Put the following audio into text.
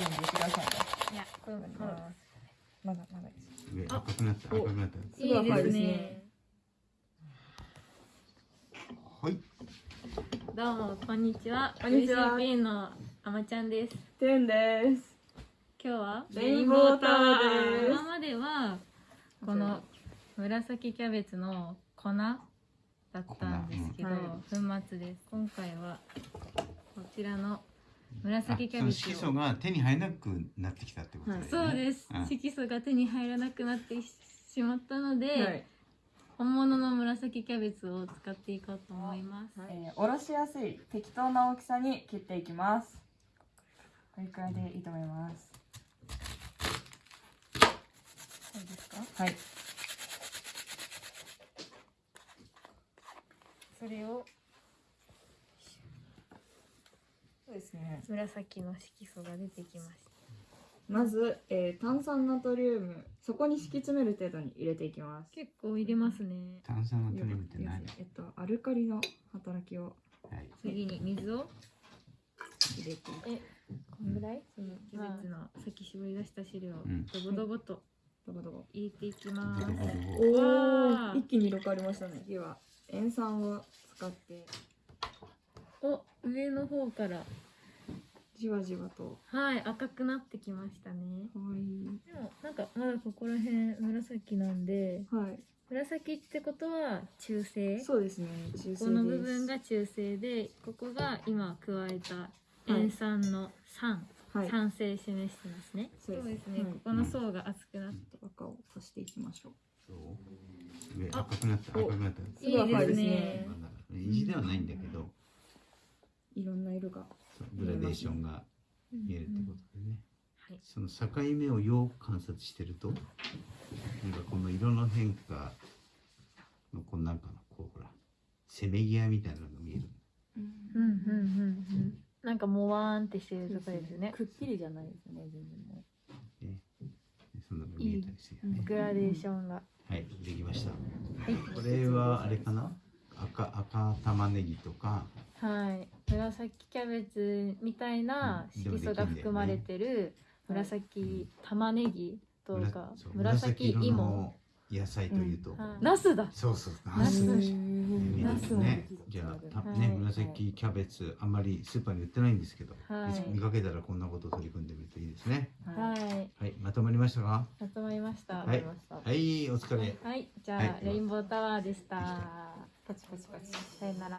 るんで言ってくださいねいやこれもまだまだです。上赤くなった赤くなったす。ごい赤いです。ねは。いどうもこんにちは。こんにちは。VCP のあまちゃんです。てんです。今日は。レインボータワーです。今までは。この紫キャベツの粉だったんです。けど、粉粉末です。今回は。こちらの紫キャベツを。色素が手に入らなくなってきたってことだよね。そうです、うん。色素が手に入らなくなってしまったので、はい。本物の紫キャベツを使っていこうと思います、えー、おろしやすい適当な大きさに切っていきます。これくらいでいいと思います。そうですか？はい。それをそうですね。紫の色素が出てきました。まず、えー、炭酸ナトリウムそこに敷き詰める程度に入れていきます。結構入れますね。炭酸ナトリウムって何？えっとアルカリの働きをはい。次に水を。入れていく。えこんぐらい？そのキャベツのさっき絞り出した汁をうん。ドボドボとどこどこ入れていきます、おお一気に色変わりましたね。次は塩酸を使ってお上の方から。じわじわと。はい赤くなってきましたね。かわい。いでもなんかまだここら辺紫なんで。はい。紫ってことは中性？そうですね中性です。この部分が中性でここが今加えた塩酸の酸、はい。酸性示してますね。そうですね、はい。ここの層が厚くなって、赤を足していきましょう。そう？上赤くなったお赤くなった。すごい赤いですいいねまだ意地ではないんだけどいろんな色がそうグラデーションが見えるってことでね。はい。その境目をよく観察してるとなんかこの色の変化のこうなんかのこうほらせめぎ合いみたいなのが見える。うん。うんうんうん。なんかもわーんってしてるとこですよね。くっきりじゃないですね全然もね。そんなのが見えたりするよねグラデーションが。はいできました。はい。これはあれかな？赤赤玉ねぎとか。はい。紫キャベツみたいなうん。色素が含まれてる紫玉ねぎとか紫色芋。の野菜というと、はい。ナスだ。そうそう。ナス。ナス。ね。じゃあたね、はい。紫キャベツあんまりスーパーに売ってないんですけど、はい。見かけたらこんなことを取り組んでみるといいですね。はい。はい。まとまりましたか？まとまりました。ははいい、はい。お疲れ。じゃあ、はい。レインボータワーでした、でしたパチパチパチさよなら